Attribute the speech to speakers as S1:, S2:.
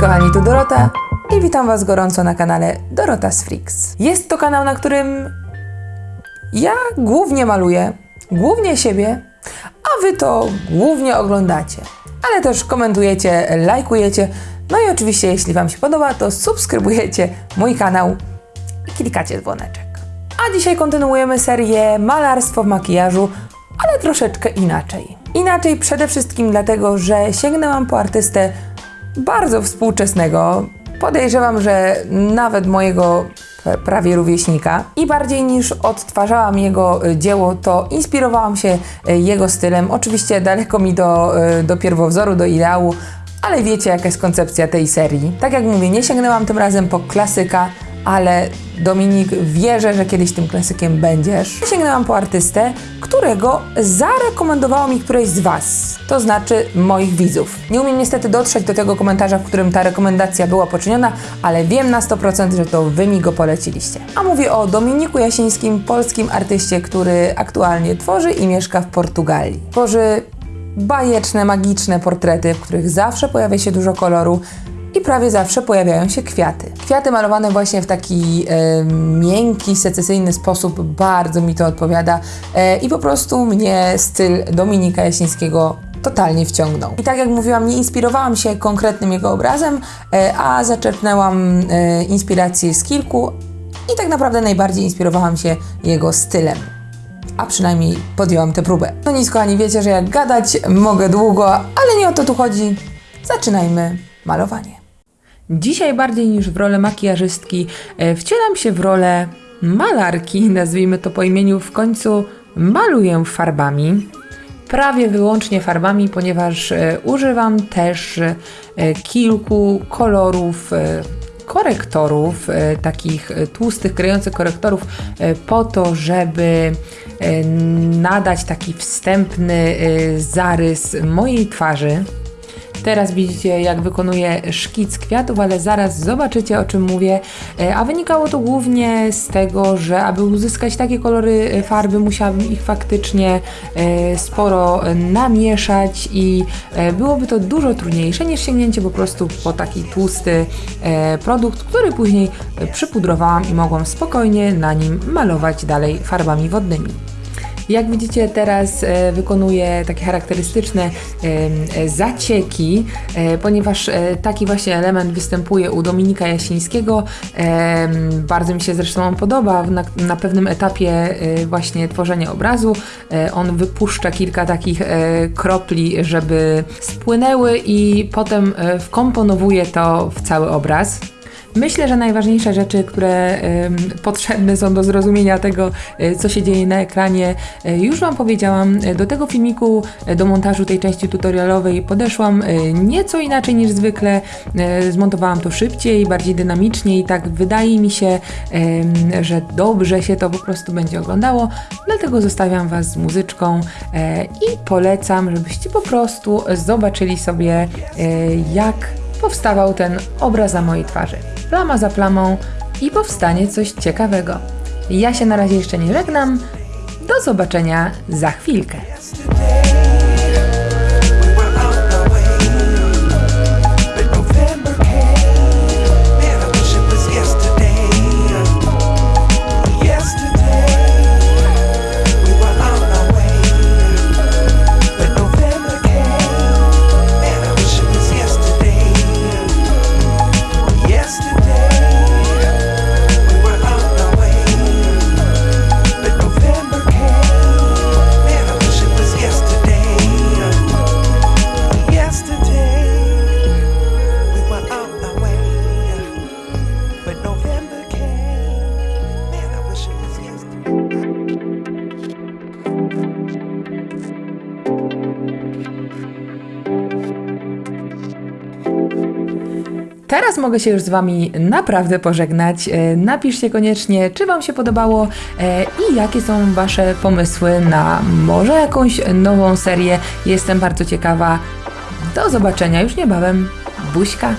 S1: kochani, tu Dorota i witam Was gorąco na kanale Dorota's Freaks. Jest to kanał, na którym ja głównie maluję, głównie siebie, a Wy to głównie oglądacie, ale też komentujecie, lajkujecie, no i oczywiście jeśli Wam się podoba, to subskrybujecie mój kanał i klikacie dzwoneczek. A dzisiaj kontynuujemy serię Malarstwo w makijażu, ale troszeczkę inaczej. Inaczej przede wszystkim dlatego, że sięgnęłam po artystę bardzo współczesnego. Podejrzewam, że nawet mojego prawie rówieśnika. I bardziej niż odtwarzałam jego y, dzieło, to inspirowałam się y, jego stylem. Oczywiście daleko mi do, y, do pierwowzoru, do ideału, ale wiecie jaka jest koncepcja tej serii. Tak jak mówię, nie sięgnęłam tym razem po klasyka, ale Dominik, wierzę, że kiedyś tym klasykiem będziesz. Sięgnęłam po artystę, którego zarekomendowało mi któreś z Was, to znaczy moich widzów. Nie umiem niestety dotrzeć do tego komentarza, w którym ta rekomendacja była poczyniona, ale wiem na 100%, że to Wy mi go poleciliście. A mówię o Dominiku Jasińskim, polskim artyście, który aktualnie tworzy i mieszka w Portugalii. Tworzy bajeczne, magiczne portrety, w których zawsze pojawia się dużo koloru i prawie zawsze pojawiają się kwiaty. Kwiaty malowane właśnie w taki e, miękki, secesyjny sposób bardzo mi to odpowiada e, i po prostu mnie styl Dominika Jasińskiego totalnie wciągnął. I tak jak mówiłam, nie inspirowałam się konkretnym jego obrazem, e, a zaczerpnęłam e, inspirację z kilku i tak naprawdę najbardziej inspirowałam się jego stylem a przynajmniej podjęłam tę próbę. No nic, kochani, wiecie, że jak gadać mogę długo, ale nie o to tu chodzi. Zaczynajmy malowanie. Dzisiaj bardziej niż w rolę makijażystki e, wcielam się w rolę malarki, nazwijmy to po imieniu, w końcu maluję farbami. Prawie wyłącznie farbami, ponieważ e, używam też e, kilku kolorów korektorów, takich tłustych, kryjących korektorów, po to, żeby nadać taki wstępny zarys mojej twarzy. Teraz widzicie, jak wykonuję szkic kwiatów, ale zaraz zobaczycie, o czym mówię. E, A wynikało to głównie z tego, że aby uzyskać takie kolory e, farby, musiałabym ich faktycznie e, sporo namieszać i byłoby to dużo trudniejsze niż sięgnięcie po prostu po taki tłusty produkt, który później przypudrowałam i mogłam spokojnie na nim malować dalej farbami wodnymi. Jak widzicie, teraz e, wykonuję takie charakterystyczne e, zacieki, e, ponieważ taki właśnie element występuje u Dominika Jasińskiego. Bardzo mi się zresztą on podoba. Na, na pewnym etapie właśnie tworzenia obrazu on wypuszcza kilka takich kropli, żeby spłynęły i potem wkomponowuje to w cały obraz. Myślę, że najważniejsze rzeczy, które potrzebne są do zrozumienia tego, e, co się dzieje na ekranie, e, już Wam powiedziałam. E, Do tego filmiku, do montażu tej części tutorialowej podeszłam nieco inaczej niż zwykle. Zmontowałam to szybciej, bardziej dynamicznie i tak wydaje mi się, że dobrze się to po prostu będzie oglądało. Dlatego zostawiam Was z muzyczką i polecam, żebyście po prostu zobaczyli sobie, jak powstawał ten obraz na mojej twarzy. Plama za plamą i powstanie coś ciekawego. Ja się na razie jeszcze nie żegnam. Do zobaczenia za chwilkę. Teraz mogę się już z Wami naprawdę pożegnać. E, Napiszcie koniecznie, czy Wam się podobało e, i jakie są Wasze pomysły na może jakąś nową serię. Jestem bardzo ciekawa. Do zobaczenia już niebawem. Buźka!